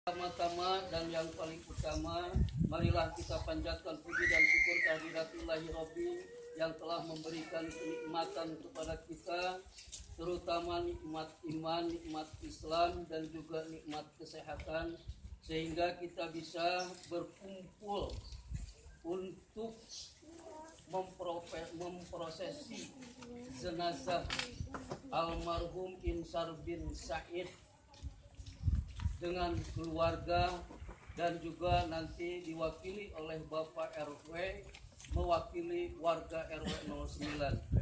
Pertama-tama dan yang paling utama, marilah kita panjatkan puji dan syukur kehadiratulahi Rabbi yang telah memberikan kenikmatan kepada kita, terutama nikmat iman, nikmat Islam, dan juga nikmat kesehatan, sehingga kita bisa berkumpul untuk memprosesi jenazah almarhum Insar bin Said dengan keluarga dan juga nanti diwakili oleh Bapak RW mewakili warga RW 09.